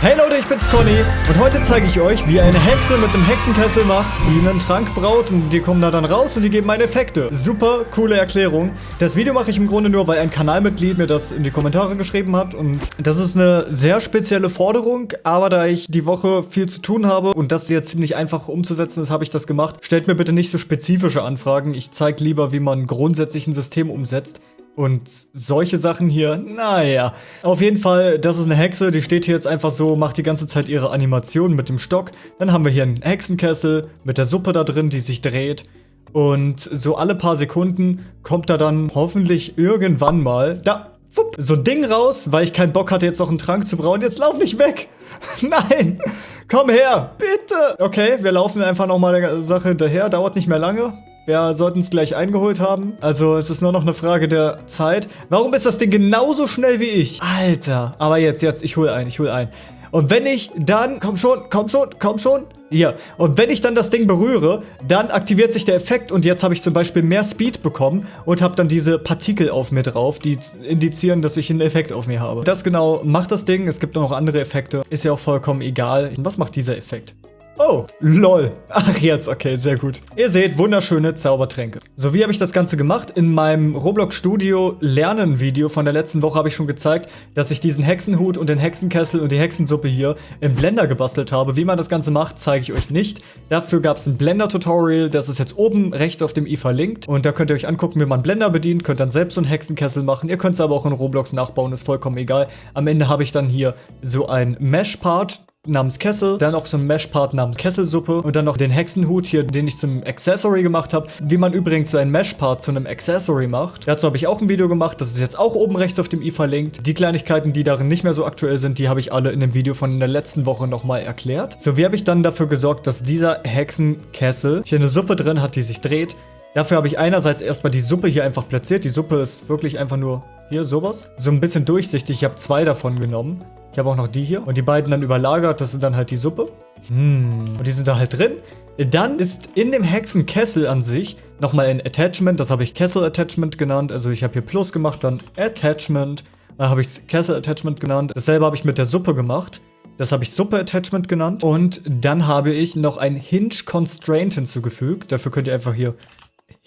Hey Leute, ich bin's Conny und heute zeige ich euch, wie eine Hexe mit einem Hexenkessel macht, die einen Trank braut und die kommen da dann raus und die geben meine Effekte. Super coole Erklärung. Das Video mache ich im Grunde nur, weil ein Kanalmitglied mir das in die Kommentare geschrieben hat und das ist eine sehr spezielle Forderung, aber da ich die Woche viel zu tun habe und das jetzt ziemlich einfach umzusetzen ist, habe ich das gemacht. Stellt mir bitte nicht so spezifische Anfragen. Ich zeige lieber, wie man grundsätzlich ein System umsetzt. Und solche Sachen hier, naja. Auf jeden Fall, das ist eine Hexe, die steht hier jetzt einfach so, macht die ganze Zeit ihre Animation mit dem Stock. Dann haben wir hier einen Hexenkessel mit der Suppe da drin, die sich dreht. Und so alle paar Sekunden kommt da dann hoffentlich irgendwann mal, da, fupp, so ein Ding raus, weil ich keinen Bock hatte, jetzt noch einen Trank zu brauen. Jetzt lauf nicht weg! Nein! Komm her! Bitte! Okay, wir laufen einfach nochmal der Sache hinterher, dauert nicht mehr lange. Wir sollten es gleich eingeholt haben. Also es ist nur noch eine Frage der Zeit. Warum ist das Ding genauso schnell wie ich? Alter. Aber jetzt, jetzt, ich hole ein, ich hole ein. Und wenn ich dann, komm schon, komm schon, komm schon, hier. Und wenn ich dann das Ding berühre, dann aktiviert sich der Effekt und jetzt habe ich zum Beispiel mehr Speed bekommen und habe dann diese Partikel auf mir drauf, die indizieren, dass ich einen Effekt auf mir habe. Das genau macht das Ding. Es gibt noch andere Effekte. Ist ja auch vollkommen egal. Was macht dieser Effekt? Oh, lol. Ach, jetzt, okay, sehr gut. Ihr seht, wunderschöne Zaubertränke. So, wie habe ich das Ganze gemacht? In meinem Roblox Studio Lernen Video von der letzten Woche habe ich schon gezeigt, dass ich diesen Hexenhut und den Hexenkessel und die Hexensuppe hier im Blender gebastelt habe. Wie man das Ganze macht, zeige ich euch nicht. Dafür gab es ein Blender-Tutorial, das ist jetzt oben rechts auf dem i verlinkt. Und da könnt ihr euch angucken, wie man Blender bedient, könnt dann selbst so einen Hexenkessel machen. Ihr könnt es aber auch in Roblox nachbauen, ist vollkommen egal. Am Ende habe ich dann hier so ein Mesh-Part, namens Kessel, dann auch so ein Mesh-Part namens Kesselsuppe und dann noch den Hexenhut hier, den ich zum Accessory gemacht habe. Wie man übrigens so ein Mesh-Part zu einem Accessory macht. Dazu habe ich auch ein Video gemacht, das ist jetzt auch oben rechts auf dem i verlinkt. Die Kleinigkeiten, die darin nicht mehr so aktuell sind, die habe ich alle in dem Video von der letzten Woche nochmal erklärt. So, wie habe ich dann dafür gesorgt, dass dieser Hexenkessel hier eine Suppe drin hat, die sich dreht. Dafür habe ich einerseits erstmal die Suppe hier einfach platziert. Die Suppe ist wirklich einfach nur hier sowas. So ein bisschen durchsichtig. Ich habe zwei davon genommen. Ich habe auch noch die hier. Und die beiden dann überlagert. Das sind dann halt die Suppe. Hm. Und die sind da halt drin. Dann ist in dem Hexenkessel an sich nochmal ein Attachment. Das habe ich Kessel Attachment genannt. Also ich habe hier Plus gemacht, dann Attachment. Dann habe ich Kessel Attachment genannt. Dasselbe habe ich mit der Suppe gemacht. Das habe ich Suppe Attachment genannt. Und dann habe ich noch ein Hinge Constraint hinzugefügt. Dafür könnt ihr einfach hier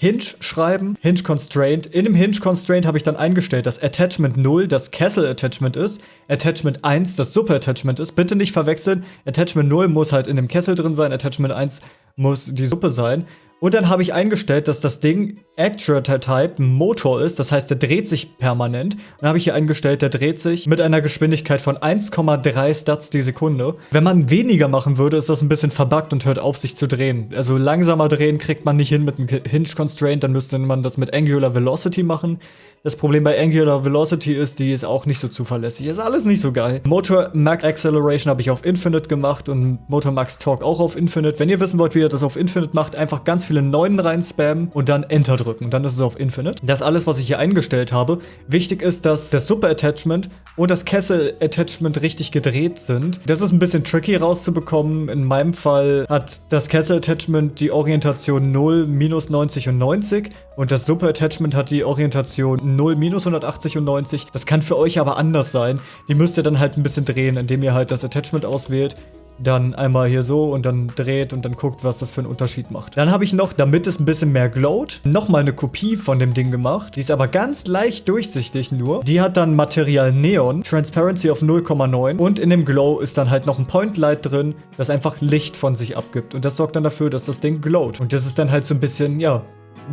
Hinge schreiben, Hinge Constraint. In dem Hinge Constraint habe ich dann eingestellt, dass Attachment 0 das Kessel Attachment ist, Attachment 1 das Suppe Attachment ist. Bitte nicht verwechseln, Attachment 0 muss halt in dem Kessel drin sein, Attachment 1 muss die Suppe sein. Und dann habe ich eingestellt, dass das Ding Actuator-Type Motor ist, das heißt, der dreht sich permanent. Dann habe ich hier eingestellt, der dreht sich mit einer Geschwindigkeit von 1,3 Stats die Sekunde. Wenn man weniger machen würde, ist das ein bisschen verbuggt und hört auf, sich zu drehen. Also langsamer drehen kriegt man nicht hin mit einem Hinge-Constraint, dann müsste man das mit Angular Velocity machen. Das Problem bei Angular Velocity ist, die ist auch nicht so zuverlässig. Ist alles nicht so geil. Motor Max Acceleration habe ich auf Infinite gemacht und Motor Max Torque auch auf Infinite. Wenn ihr wissen wollt, wie ihr das auf Infinite macht, einfach ganz viele Neunen rein spammen und dann Enter drücken. Dann ist es auf Infinite. Das ist alles, was ich hier eingestellt habe. Wichtig ist, dass das Super Attachment und das Kessel Attachment richtig gedreht sind. Das ist ein bisschen tricky rauszubekommen. In meinem Fall hat das Kessel Attachment die Orientation 0, minus 90 und 90 und das Super Attachment hat die Orientation 0, minus 180 und 90. Das kann für euch aber anders sein. Die müsst ihr dann halt ein bisschen drehen, indem ihr halt das Attachment auswählt dann einmal hier so und dann dreht und dann guckt, was das für einen Unterschied macht. Dann habe ich noch, damit es ein bisschen mehr glowt, nochmal eine Kopie von dem Ding gemacht. Die ist aber ganz leicht durchsichtig nur. Die hat dann Material Neon, Transparency auf 0,9 und in dem Glow ist dann halt noch ein Point Light drin, das einfach Licht von sich abgibt. Und das sorgt dann dafür, dass das Ding glowt. Und das ist dann halt so ein bisschen, ja,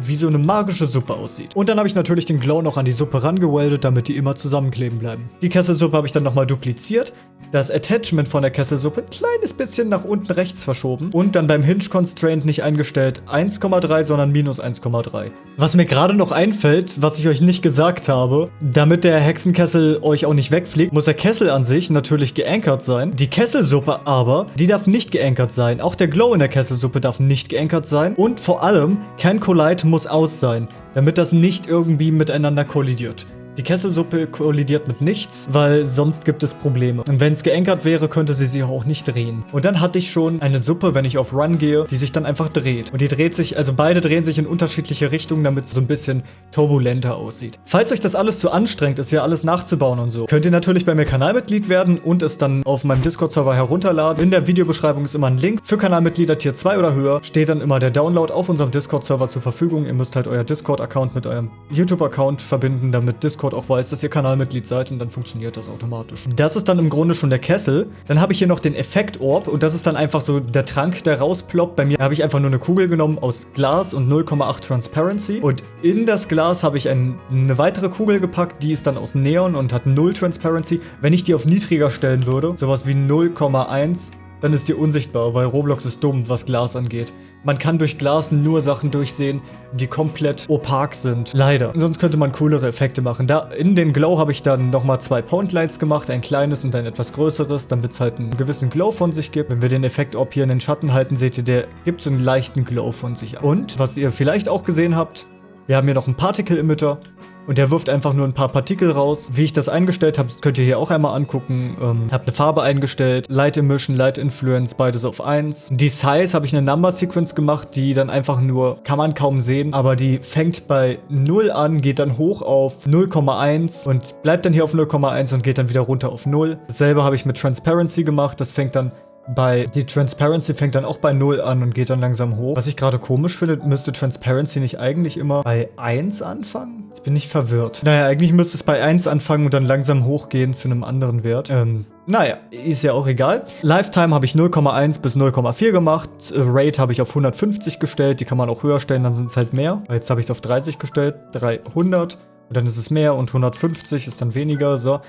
wie so eine magische Suppe aussieht. Und dann habe ich natürlich den Glow noch an die Suppe rangeweldet, damit die immer zusammenkleben bleiben. Die Kesselsuppe habe ich dann nochmal dupliziert, das Attachment von der Kesselsuppe ein kleines bisschen nach unten rechts verschoben und dann beim Hinge Constraint nicht eingestellt 1,3, sondern minus 1,3. Was mir gerade noch einfällt, was ich euch nicht gesagt habe, damit der Hexenkessel euch auch nicht wegfliegt, muss der Kessel an sich natürlich geankert sein. Die Kesselsuppe aber, die darf nicht geankert sein. Auch der Glow in der Kesselsuppe darf nicht geankert sein. Und vor allem, kein Collide muss aus sein, damit das nicht irgendwie miteinander kollidiert. Die Kesselsuppe kollidiert mit nichts, weil sonst gibt es Probleme. Und wenn es geankert wäre, könnte sie sich auch nicht drehen. Und dann hatte ich schon eine Suppe, wenn ich auf Run gehe, die sich dann einfach dreht. Und die dreht sich, also beide drehen sich in unterschiedliche Richtungen, damit es so ein bisschen turbulenter aussieht. Falls euch das alles zu anstrengend ist, ja alles nachzubauen und so, könnt ihr natürlich bei mir Kanalmitglied werden und es dann auf meinem Discord-Server herunterladen. In der Videobeschreibung ist immer ein Link. Für Kanalmitglieder Tier 2 oder höher steht dann immer der Download auf unserem Discord-Server zur Verfügung. Ihr müsst halt euer Discord-Account mit eurem YouTube-Account verbinden, damit Discord auch weiß, dass ihr Kanalmitglied seid und dann funktioniert das automatisch. Das ist dann im Grunde schon der Kessel. Dann habe ich hier noch den Effekt-Orb und das ist dann einfach so der Trank, der rausploppt. Bei mir habe ich einfach nur eine Kugel genommen aus Glas und 0,8 Transparency und in das Glas habe ich ein, eine weitere Kugel gepackt, die ist dann aus Neon und hat 0 Transparency. Wenn ich die auf niedriger stellen würde, sowas wie 0,1, dann ist die unsichtbar, weil Roblox ist dumm, was Glas angeht. Man kann durch Glas nur Sachen durchsehen, die komplett opak sind. Leider. Sonst könnte man coolere Effekte machen. Da in den Glow habe ich dann nochmal zwei Point Lights gemacht, ein kleines und ein etwas größeres, damit es halt einen gewissen Glow von sich gibt. Wenn wir den Effekt Orb hier in den Schatten halten, seht ihr, der gibt so einen leichten Glow von sich. Und, was ihr vielleicht auch gesehen habt, wir haben hier noch einen Particle Emitter und der wirft einfach nur ein paar Partikel raus. Wie ich das eingestellt habe, könnt ihr hier auch einmal angucken. Ähm, habe eine Farbe eingestellt, Light Emission, Light Influence, beides auf 1. Die Size habe ich eine Number Sequence gemacht, die dann einfach nur, kann man kaum sehen, aber die fängt bei 0 an, geht dann hoch auf 0,1 und bleibt dann hier auf 0,1 und geht dann wieder runter auf 0. Dasselbe habe ich mit Transparency gemacht, das fängt dann bei die Transparency fängt dann auch bei 0 an und geht dann langsam hoch. Was ich gerade komisch finde, müsste Transparency nicht eigentlich immer bei 1 anfangen? Jetzt bin ich verwirrt. Naja, eigentlich müsste es bei 1 anfangen und dann langsam hochgehen zu einem anderen Wert. Ähm, naja, ist ja auch egal. Lifetime habe ich 0,1 bis 0,4 gemacht. Rate habe ich auf 150 gestellt. Die kann man auch höher stellen, dann sind es halt mehr. Jetzt habe ich es auf 30 gestellt. 300. Und dann ist es mehr und 150 ist dann weniger. So.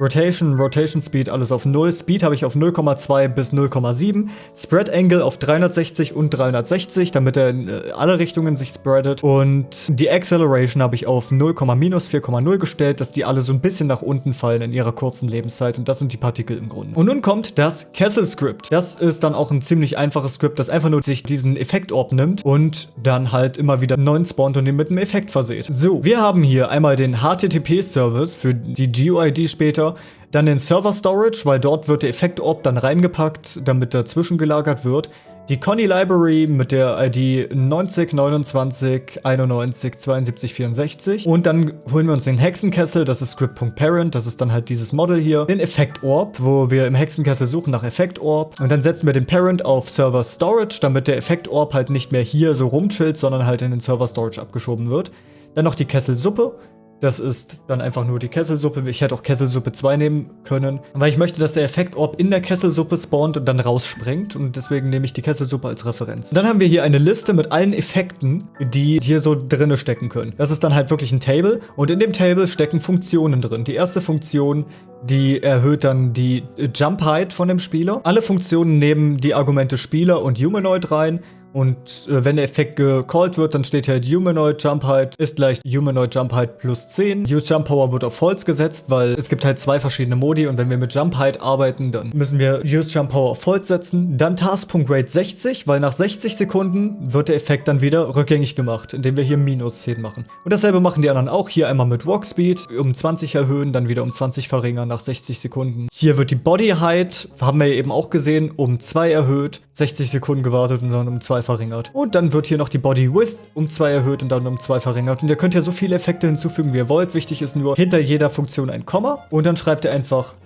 Rotation, Rotation Speed, alles auf 0. Speed habe ich auf 0,2 bis 0,7. Spread Angle auf 360 und 360, damit er in äh, alle Richtungen sich spreadet. Und die Acceleration habe ich auf 0,4,0 gestellt, dass die alle so ein bisschen nach unten fallen in ihrer kurzen Lebenszeit. Und das sind die Partikel im Grunde. Und nun kommt das Kessel Script. Das ist dann auch ein ziemlich einfaches Script, das einfach nur sich diesen Effekt-Orb nimmt und dann halt immer wieder einen neuen spawnt und den mit einem Effekt verseht. So, wir haben hier einmal den HTTP-Service für die GUID später Computer. Dann den Server Storage, weil dort wird der Effekt-Orb dann reingepackt, damit er zwischengelagert wird. Die Conny Library mit der ID 90 29 91 72 64. Und dann holen wir uns den Hexenkessel, das ist Script.parent, das ist dann halt dieses Model hier. Den Effekt Orb, wo wir im Hexenkessel suchen nach Effekt Orb. Und dann setzen wir den Parent auf Server Storage, damit der Effekt Orb halt nicht mehr hier so rumchillt, sondern halt in den Server Storage abgeschoben wird. Dann noch die Kesselsuppe. Das ist dann einfach nur die Kesselsuppe. Ich hätte auch Kesselsuppe 2 nehmen können. Weil ich möchte, dass der Effekt-Orb in der Kesselsuppe spawnt und dann rausspringt. Und deswegen nehme ich die Kesselsuppe als Referenz. Und dann haben wir hier eine Liste mit allen Effekten, die hier so drinne stecken können. Das ist dann halt wirklich ein Table. Und in dem Table stecken Funktionen drin. Die erste Funktion, die erhöht dann die Jump Height von dem Spieler. Alle Funktionen nehmen die Argumente Spieler und Humanoid rein. Und äh, wenn der Effekt gecallt wird, dann steht halt Humanoid Jump Height ist gleich Humanoid Jump Height plus 10. Use Jump Power wird auf False gesetzt, weil es gibt halt zwei verschiedene Modi und wenn wir mit Jump Height arbeiten, dann müssen wir Use Jump Power auf False setzen. Dann Task.Rate 60, weil nach 60 Sekunden wird der Effekt dann wieder rückgängig gemacht, indem wir hier minus 10 machen. Und dasselbe machen die anderen auch. Hier einmal mit Walk Speed um 20 erhöhen, dann wieder um 20 verringern nach 60 Sekunden. Hier wird die Body Height, haben wir eben auch gesehen, um 2 erhöht, 60 Sekunden gewartet und dann um 2 verringert. Und dann wird hier noch die Body Width um 2 erhöht und dann um 2 verringert. Und ihr könnt ja so viele Effekte hinzufügen, wie ihr wollt. Wichtig ist nur hinter jeder Funktion ein Komma. Und dann schreibt ihr einfach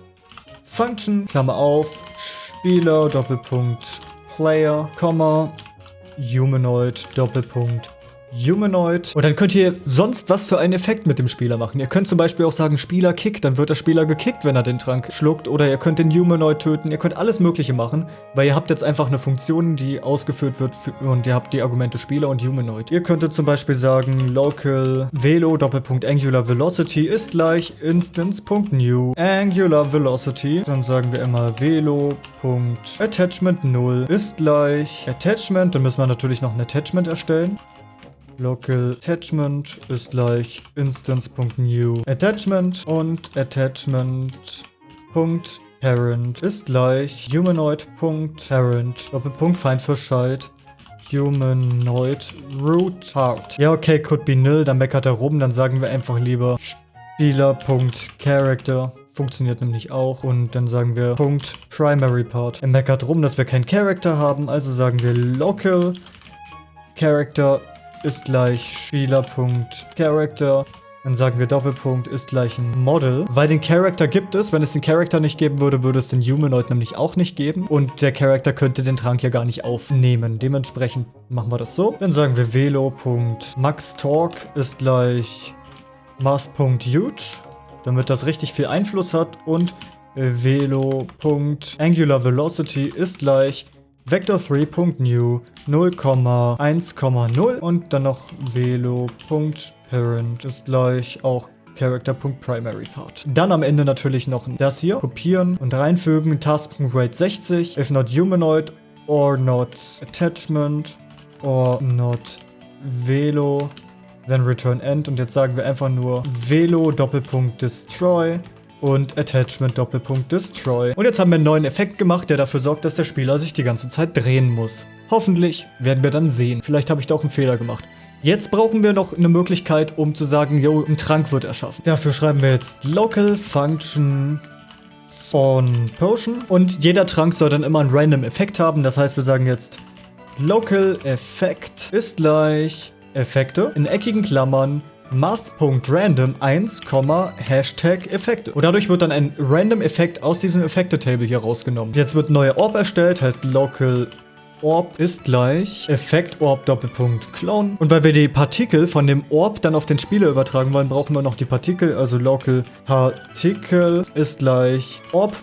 Function, Klammer auf, Spieler, Doppelpunkt, Player, Komma, Humanoid, Doppelpunkt, Humanoid. Und dann könnt ihr sonst was für einen Effekt mit dem Spieler machen. Ihr könnt zum Beispiel auch sagen, Spieler kickt, dann wird der Spieler gekickt, wenn er den Trank schluckt. Oder ihr könnt den Humanoid töten. Ihr könnt alles mögliche machen, weil ihr habt jetzt einfach eine Funktion, die ausgeführt wird und ihr habt die Argumente Spieler und Humanoid. Ihr könntet zum Beispiel sagen, local velo Doppelpunkt Angular Velocity ist gleich instance.new Angular Velocity. Dann sagen wir immer velo Attachment 0 ist gleich Attachment. Dann müssen wir natürlich noch ein Attachment erstellen. Local Attachment ist gleich instance.new Attachment und Attachment.parent ist gleich humanoid.parent Doppelpunkt Feindverscheid Humanoid Root Heart. Ja, okay, could be nil, dann meckert er rum, dann sagen wir einfach lieber Spieler.Character funktioniert nämlich auch. Und dann sagen wir Punkt Primary Part. Er meckert rum, dass wir keinen Character haben, also sagen wir Local Character ist gleich Spieler.Character. Dann sagen wir Doppelpunkt ist gleich ein Model. Weil den Character gibt es. Wenn es den Character nicht geben würde, würde es den Humanoid nämlich auch nicht geben. Und der Character könnte den Trank ja gar nicht aufnehmen. Dementsprechend machen wir das so. Dann sagen wir Velo.MaxTalk ist gleich Math.Huge. Damit das richtig viel Einfluss hat. Und Velo.AngularVelocity ist gleich Vector3.new 0,1,0 und dann noch Velo.parent ist gleich auch Character.PrimaryPart. Dann am Ende natürlich noch das hier. Kopieren und reinfügen. Task.rate 60. If not humanoid or not attachment or not Velo. Then return end. Und jetzt sagen wir einfach nur Velo Doppelpunkt destroy und Attachment Doppelpunkt Destroy. Und jetzt haben wir einen neuen Effekt gemacht, der dafür sorgt, dass der Spieler sich die ganze Zeit drehen muss. Hoffentlich werden wir dann sehen. Vielleicht habe ich da auch einen Fehler gemacht. Jetzt brauchen wir noch eine Möglichkeit, um zu sagen, yo, ein Trank wird erschaffen. Dafür schreiben wir jetzt Local Function Spawn Potion. Und jeder Trank soll dann immer einen random Effekt haben. Das heißt, wir sagen jetzt Local Effekt ist gleich Effekte in eckigen Klammern math.random 1, Hashtag Effekte. Und dadurch wird dann ein random Effekt aus diesem Effekte-Table hier rausgenommen. Jetzt wird neuer Orb erstellt, heißt local Orb ist gleich Effekt Orb Doppelpunkt Clone. Und weil wir die Partikel von dem Orb dann auf den Spieler übertragen wollen, brauchen wir noch die Partikel. Also Local Partikel ist gleich Orb.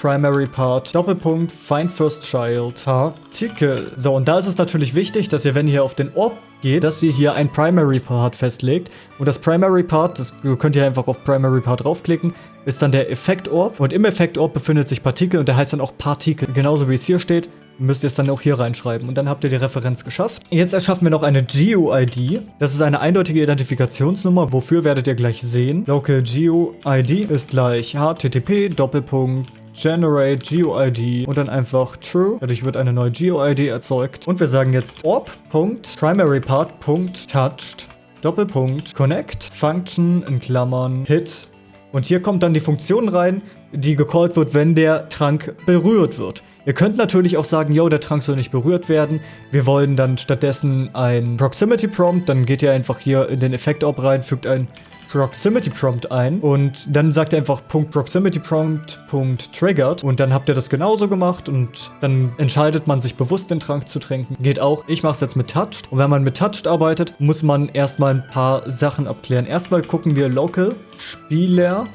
Primary Part, Doppelpunkt, Find First Child, Partikel. So, und da ist es natürlich wichtig, dass ihr, wenn ihr auf den Orb geht, dass ihr hier ein Primary Part festlegt. Und das Primary Part, das könnt ihr einfach auf Primary Part draufklicken, ist dann der Effekt Orb. Und im Effekt Orb befindet sich Partikel und der heißt dann auch Partikel. Genauso wie es hier steht, müsst ihr es dann auch hier reinschreiben. Und dann habt ihr die Referenz geschafft. Jetzt erschaffen wir noch eine GUID. Das ist eine eindeutige Identifikationsnummer. Wofür werdet ihr gleich sehen. Local GUID ist gleich http Doppelpunkt generate GUID und dann einfach true. Dadurch wird eine neue GUID erzeugt. Und wir sagen jetzt orb.primaryPart.touched Doppelpunkt connect function in Klammern hit. Und hier kommt dann die Funktion rein, die gecallt wird, wenn der Trank berührt wird. Ihr könnt natürlich auch sagen, yo, der Trank soll nicht berührt werden. Wir wollen dann stattdessen ein Proximity Prompt. Dann geht ihr einfach hier in den Effekt-Orb rein, fügt ein Proximity Prompt ein und dann sagt er einfach Punkt Proximity Prompt Punkt Triggered und dann habt ihr das genauso gemacht und dann entscheidet man sich bewusst den Trank zu trinken. Geht auch. Ich mache es jetzt mit Touched und wenn man mit Touched arbeitet, muss man erstmal ein paar Sachen abklären. Erstmal gucken wir Local Spieler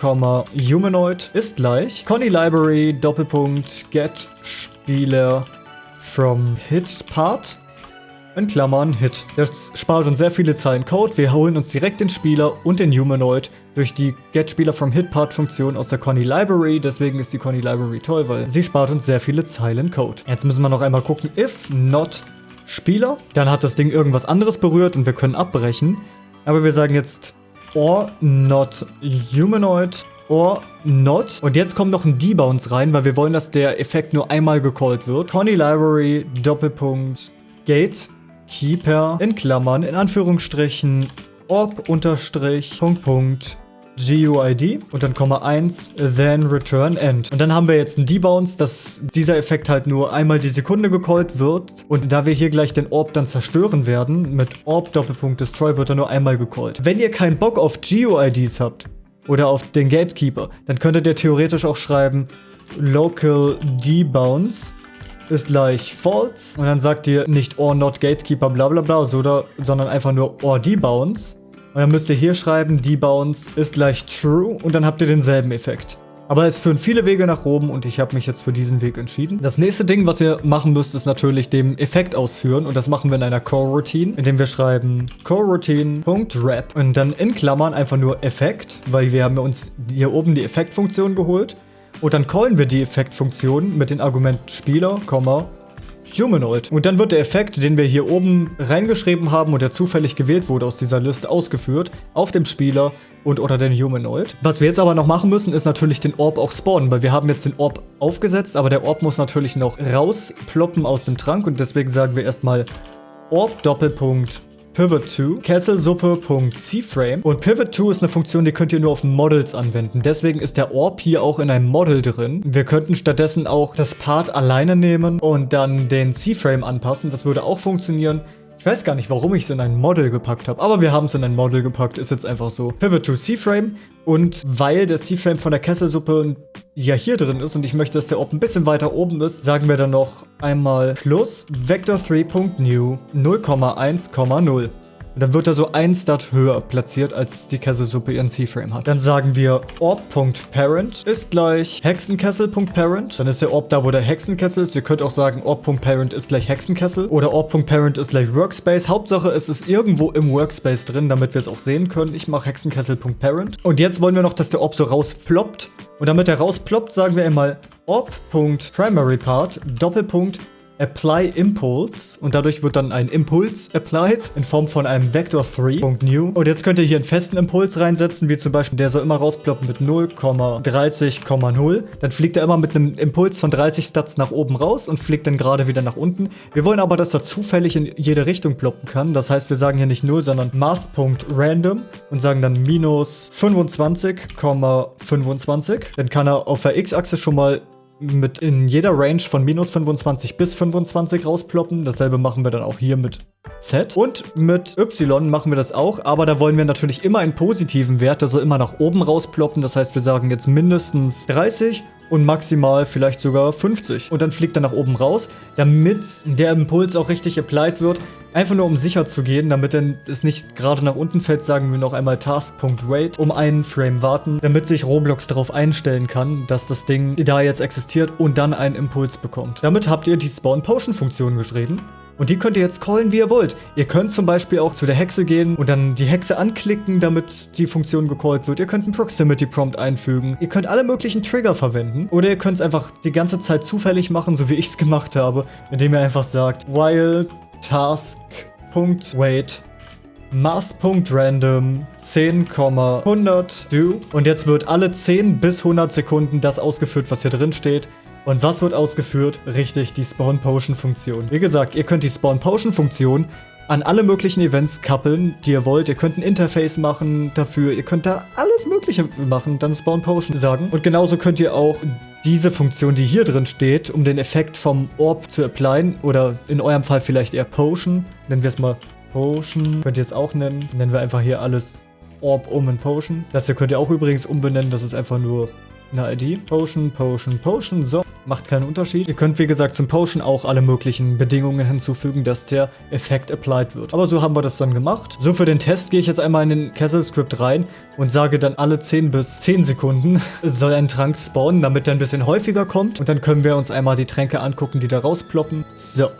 Humanoid ist gleich Conny Library Doppelpunkt Get Spieler from Hit Part in Klammern Hit. Das spart uns sehr viele Zeilen Code. Wir holen uns direkt den Spieler und den Humanoid durch die Get Spieler from Hit Part Funktion aus der Conny Library. Deswegen ist die Conny Library toll, weil sie spart uns sehr viele Zeilen Code. Jetzt müssen wir noch einmal gucken. If not Spieler, dann hat das Ding irgendwas anderes berührt und wir können abbrechen. Aber wir sagen jetzt or not humanoid or not. Und jetzt kommt noch ein Debounce rein, weil wir wollen, dass der Effekt nur einmal gecallt wird. Conny Library Doppelpunkt Gate Keeper in Klammern, in Anführungsstrichen, orb unterstrich, Punkt, Punkt, GUID und dann Komma 1, then return end. Und dann haben wir jetzt einen Debounce, dass dieser Effekt halt nur einmal die Sekunde gecallt wird. Und da wir hier gleich den Orb dann zerstören werden, mit Orb Doppelpunkt Destroy wird er nur einmal gecallt. Wenn ihr keinen Bock auf GUIDs habt oder auf den Gatekeeper, dann könntet ihr theoretisch auch schreiben Local Debounce ist gleich false. Und dann sagt ihr nicht or not gatekeeper bla bla bla, so, sondern einfach nur or debounce. Und dann müsst ihr hier schreiben, debounce ist gleich true und dann habt ihr denselben Effekt. Aber es führen viele Wege nach oben und ich habe mich jetzt für diesen Weg entschieden. Das nächste Ding, was ihr machen müsst, ist natürlich den Effekt ausführen. Und das machen wir in einer Core-Routine, indem wir schreiben Core-Routine.wrap und dann in Klammern einfach nur Effekt, weil wir haben uns hier oben die Effektfunktion geholt. Und dann callen wir die Effektfunktion mit dem Argument Spieler, Humanoid. Und dann wird der Effekt, den wir hier oben reingeschrieben haben und der zufällig gewählt wurde aus dieser Liste, ausgeführt auf dem Spieler und oder den Humanoid. Was wir jetzt aber noch machen müssen, ist natürlich den Orb auch spawnen, weil wir haben jetzt den Orb aufgesetzt, aber der Orb muss natürlich noch rausploppen aus dem Trank und deswegen sagen wir erstmal Orb Doppelpunkt pivot2 kesselsuppe.cframe und pivot2 ist eine Funktion, die könnt ihr nur auf Models anwenden. Deswegen ist der Orb hier auch in einem Model drin. Wir könnten stattdessen auch das Part alleine nehmen und dann den C-Frame anpassen. Das würde auch funktionieren. Ich weiß gar nicht, warum ich es in ein Model gepackt habe, aber wir haben es in ein Model gepackt, ist jetzt einfach so. Pivot to C-Frame und weil der C-Frame von der Kesselsuppe ja hier drin ist und ich möchte, dass der Orb ein bisschen weiter oben ist, sagen wir dann noch einmal plus vector3.new 0,1,0. Dann wird er so ein Stat höher platziert, als die Kesselsuppe ihren C-Frame hat. Dann sagen wir orb.parent ist gleich hexenkessel.parent. Dann ist der Orb da, wo der Hexenkessel ist. Ihr könnt auch sagen orb.parent ist gleich Hexenkessel oder orb.parent ist gleich Workspace. Hauptsache es ist irgendwo im Workspace drin, damit wir es auch sehen können. Ich mache hexenkessel.parent. Und jetzt wollen wir noch, dass der Orb so rausploppt. Und damit er rausploppt, sagen wir einmal orb.primaryPart Doppelpunkt Apply Impulse und dadurch wird dann ein Impuls applied in Form von einem Vector3.new. Und jetzt könnt ihr hier einen festen Impuls reinsetzen, wie zum Beispiel, der soll immer rausploppen mit 0,30,0. Dann fliegt er immer mit einem Impuls von 30 Stats nach oben raus und fliegt dann gerade wieder nach unten. Wir wollen aber, dass er zufällig in jede Richtung ploppen kann. Das heißt, wir sagen hier nicht 0, sondern math.random und sagen dann minus 25,25. Dann kann er auf der X-Achse schon mal mit in jeder Range von minus 25 bis 25 rausploppen. Dasselbe machen wir dann auch hier mit Z. Und mit Y machen wir das auch, aber da wollen wir natürlich immer einen positiven Wert, also immer nach oben rausploppen. Das heißt, wir sagen jetzt mindestens 30 und maximal vielleicht sogar 50. Und dann fliegt er nach oben raus, damit der Impuls auch richtig applied wird. Einfach nur um sicher zu gehen, damit es nicht gerade nach unten fällt, sagen wir noch einmal Task.wait, um einen Frame warten, damit sich Roblox darauf einstellen kann, dass das Ding da jetzt existiert und dann einen Impuls bekommt. Damit habt ihr die Spawn Potion Funktion geschrieben. Und die könnt ihr jetzt callen, wie ihr wollt. Ihr könnt zum Beispiel auch zu der Hexe gehen und dann die Hexe anklicken, damit die Funktion gecallt wird. Ihr könnt einen Proximity Prompt einfügen. Ihr könnt alle möglichen Trigger verwenden. Oder ihr könnt es einfach die ganze Zeit zufällig machen, so wie ich es gemacht habe, indem ihr einfach sagt, while task.wait math.random 10,100 do. Und jetzt wird alle 10 bis 100 Sekunden das ausgeführt, was hier drin steht. Und was wird ausgeführt? Richtig, die Spawn Potion Funktion. Wie gesagt, ihr könnt die Spawn Potion Funktion an alle möglichen Events kappeln, die ihr wollt. Ihr könnt ein Interface machen dafür. Ihr könnt da alles Mögliche machen, dann Spawn Potion sagen. Und genauso könnt ihr auch diese Funktion, die hier drin steht, um den Effekt vom Orb zu applyen, oder in eurem Fall vielleicht eher Potion, nennen wir es mal Potion, könnt ihr es auch nennen. Nennen wir einfach hier alles Orb um in Potion. Das hier könnt ihr auch übrigens umbenennen, das ist einfach nur eine ID. Potion, Potion, Potion. So, macht keinen Unterschied. Ihr könnt, wie gesagt, zum Potion auch alle möglichen Bedingungen hinzufügen, dass der Effekt applied wird. Aber so haben wir das dann gemacht. So, für den Test gehe ich jetzt einmal in den Castle Script rein und sage dann alle 10 bis 10 Sekunden soll ein Trank spawnen, damit der ein bisschen häufiger kommt. Und dann können wir uns einmal die Tränke angucken, die da rausploppen. So.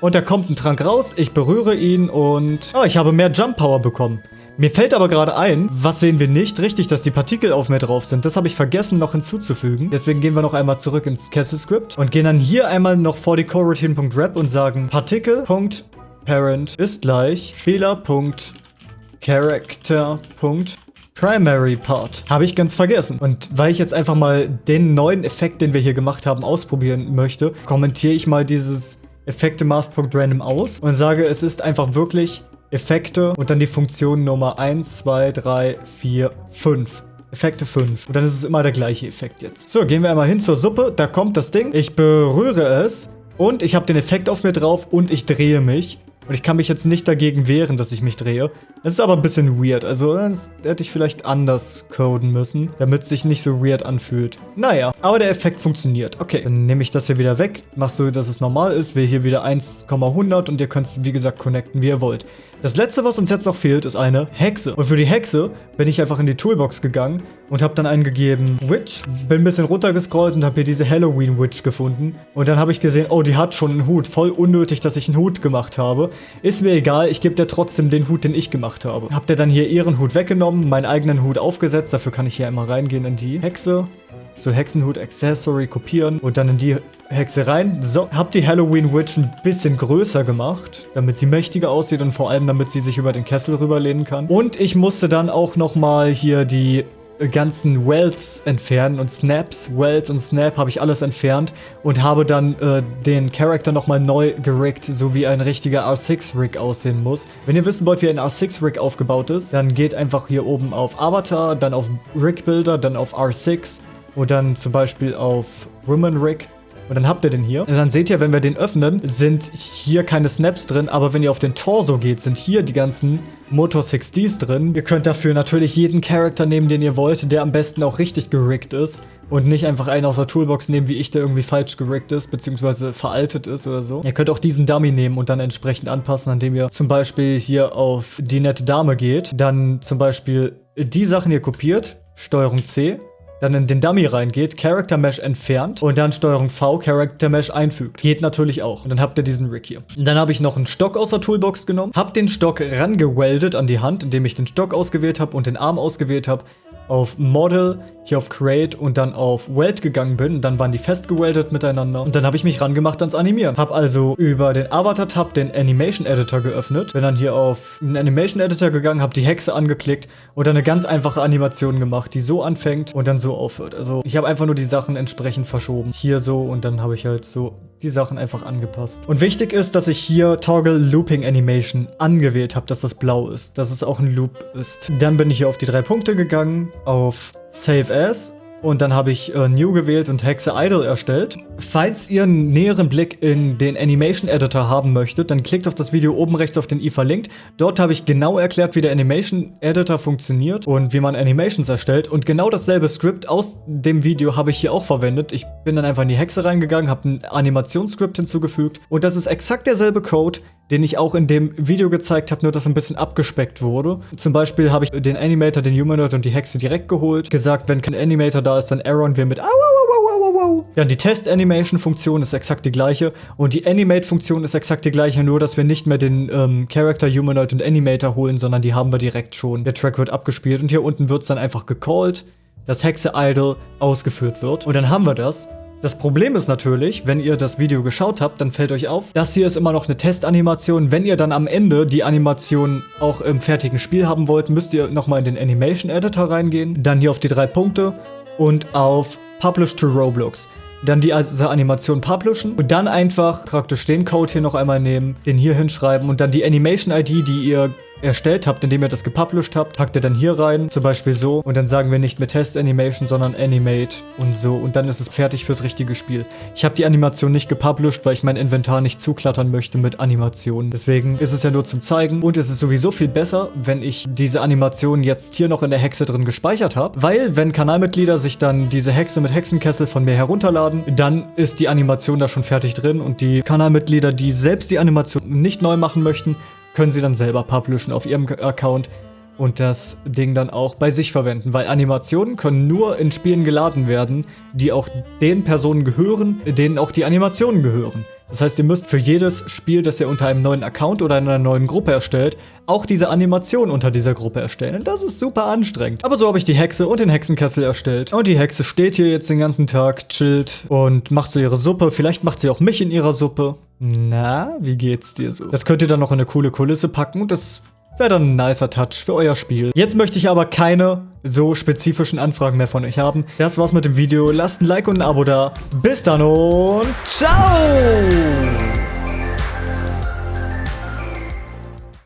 Und da kommt ein Trank raus, ich berühre ihn und... Oh, ich habe mehr Jump Power bekommen. Mir fällt aber gerade ein, was sehen wir nicht? Richtig, dass die Partikel auf mir drauf sind. Das habe ich vergessen noch hinzuzufügen. Deswegen gehen wir noch einmal zurück ins Castle-Script und gehen dann hier einmal noch vor die coroutine.rep und sagen Particle.parent ist gleich Fehler.character.primary Part. Habe ich ganz vergessen. Und weil ich jetzt einfach mal den neuen Effekt, den wir hier gemacht haben, ausprobieren möchte, kommentiere ich mal dieses Effekte Math.random aus und sage, es ist einfach wirklich Effekte und dann die Funktion Nummer 1, 2, 3, 4, 5. Effekte 5. Und dann ist es immer der gleiche Effekt jetzt. So, gehen wir einmal hin zur Suppe. Da kommt das Ding. Ich berühre es. Und ich habe den Effekt auf mir drauf und ich drehe mich. Und ich kann mich jetzt nicht dagegen wehren, dass ich mich drehe. Das ist aber ein bisschen weird. Also das hätte ich vielleicht anders coden müssen, damit es sich nicht so weird anfühlt. Naja, aber der Effekt funktioniert. Okay, dann nehme ich das hier wieder weg. Mach so, dass es normal ist. Wähle hier wieder 1,100 und ihr könnt es, wie gesagt, connecten, wie ihr wollt. Das letzte, was uns jetzt noch fehlt, ist eine Hexe. Und für die Hexe bin ich einfach in die Toolbox gegangen und habe dann eingegeben Witch. Bin ein bisschen runtergescrollt und habe hier diese Halloween Witch gefunden. Und dann habe ich gesehen, oh, die hat schon einen Hut. Voll unnötig, dass ich einen Hut gemacht habe. Ist mir egal, ich gebe dir trotzdem den Hut, den ich gemacht habe. Habt ihr dann hier ihren Hut weggenommen, meinen eigenen Hut aufgesetzt. Dafür kann ich hier einmal reingehen in die Hexe so Hexenhut Accessory kopieren und dann in die Hexe rein. So, hab die Halloween Witch ein bisschen größer gemacht, damit sie mächtiger aussieht und vor allem damit sie sich über den Kessel rüberlehnen kann. Und ich musste dann auch nochmal hier die ganzen Wells entfernen und Snaps, Wells und Snap habe ich alles entfernt und habe dann äh, den Charakter nochmal neu gerickt, so wie ein richtiger R6-Rig aussehen muss. Wenn ihr wissen wollt, wie ein R6-Rig aufgebaut ist, dann geht einfach hier oben auf Avatar, dann auf Rig Builder, dann auf R6 und dann zum Beispiel auf Woman Rig und dann habt ihr den hier. Und dann seht ihr, wenn wir den öffnen, sind hier keine Snaps drin, aber wenn ihr auf den Torso geht, sind hier die ganzen Motor 6Ds drin. Ihr könnt dafür natürlich jeden Charakter nehmen, den ihr wollt, der am besten auch richtig gerickt ist. Und nicht einfach einen aus der Toolbox nehmen, wie ich, der irgendwie falsch gerickt ist, beziehungsweise veraltet ist oder so. Ihr könnt auch diesen Dummy nehmen und dann entsprechend anpassen, indem ihr zum Beispiel hier auf die nette Dame geht. Dann zum Beispiel die Sachen hier kopiert, Steuerung C dann in den Dummy reingeht, Character Mesh entfernt und dann Steuerung V Character Mesh einfügt. Geht natürlich auch. Und dann habt ihr diesen Rig hier. Und dann habe ich noch einen Stock aus der Toolbox genommen, habe den Stock rangeweldet an die Hand, indem ich den Stock ausgewählt habe und den Arm ausgewählt habe auf Model, hier auf Create und dann auf Weld gegangen bin. Dann waren die festgeweldet miteinander. Und dann habe ich mich rangemacht ans Animieren. Habe also über den Avatar-Tab den Animation Editor geöffnet. Bin dann hier auf den Animation Editor gegangen, habe die Hexe angeklickt und dann eine ganz einfache Animation gemacht, die so anfängt und dann so aufhört. Also ich habe einfach nur die Sachen entsprechend verschoben. Hier so und dann habe ich halt so die Sachen einfach angepasst. Und wichtig ist, dass ich hier Toggle Looping Animation angewählt habe, dass das blau ist, dass es auch ein Loop ist. Dann bin ich hier auf die drei Punkte gegangen, auf Save As und dann habe ich äh, New gewählt und Hexe Idle erstellt. Falls ihr einen näheren Blick in den Animation Editor haben möchtet, dann klickt auf das Video oben rechts auf den i verlinkt. Dort habe ich genau erklärt, wie der Animation Editor funktioniert und wie man Animations erstellt. Und genau dasselbe Skript aus dem Video habe ich hier auch verwendet. Ich bin dann einfach in die Hexe reingegangen, habe ein Animationsskript hinzugefügt. Und das ist exakt derselbe Code, den ich auch in dem Video gezeigt habe, nur dass ein bisschen abgespeckt wurde. Zum Beispiel habe ich den Animator, den Humanoid und die Hexe direkt geholt, gesagt, wenn kein Animator da ist, dann Aaron wir mit au, au, au, au, au. Ja, die Test-Animation-Funktion ist exakt die gleiche und die Animate-Funktion ist exakt die gleiche, nur dass wir nicht mehr den ähm, Character, Humanoid und Animator holen, sondern die haben wir direkt schon. Der Track wird abgespielt und hier unten wird es dann einfach gecallt, dass Hexe Idle ausgeführt wird. Und dann haben wir das. Das Problem ist natürlich, wenn ihr das Video geschaut habt, dann fällt euch auf, das hier ist immer noch eine Testanimation. Wenn ihr dann am Ende die Animation auch im fertigen Spiel haben wollt, müsst ihr nochmal in den Animation Editor reingehen, dann hier auf die drei Punkte und auf Publish to Roblox. Dann die also Animation publishen und dann einfach praktisch den Code hier noch einmal nehmen, den hier hinschreiben und dann die Animation ID, die ihr erstellt habt, indem ihr das gepublished habt, packt ihr dann hier rein, zum Beispiel so. Und dann sagen wir nicht mehr Test Animation, sondern Animate und so. Und dann ist es fertig fürs richtige Spiel. Ich habe die Animation nicht gepublished, weil ich mein Inventar nicht zuklattern möchte mit Animationen. Deswegen ist es ja nur zum Zeigen. Und es ist sowieso viel besser, wenn ich diese Animation jetzt hier noch in der Hexe drin gespeichert habe. Weil, wenn Kanalmitglieder sich dann diese Hexe mit Hexenkessel von mir herunterladen, dann ist die Animation da schon fertig drin. Und die Kanalmitglieder, die selbst die Animation nicht neu machen möchten, können sie dann selber publishen auf ihrem Account und das Ding dann auch bei sich verwenden, weil Animationen können nur in Spielen geladen werden, die auch den Personen gehören, denen auch die Animationen gehören. Das heißt, ihr müsst für jedes Spiel, das ihr unter einem neuen Account oder einer neuen Gruppe erstellt, auch diese Animation unter dieser Gruppe erstellen. Und das ist super anstrengend. Aber so habe ich die Hexe und den Hexenkessel erstellt. Und die Hexe steht hier jetzt den ganzen Tag, chillt und macht so ihre Suppe. Vielleicht macht sie auch mich in ihrer Suppe. Na, wie geht's dir so? Das könnt ihr dann noch in eine coole Kulisse packen und das wäre dann ein nicer Touch für euer Spiel. Jetzt möchte ich aber keine so spezifischen Anfragen mehr von euch haben. Das war's mit dem Video. Lasst ein Like und ein Abo da. Bis dann und ciao!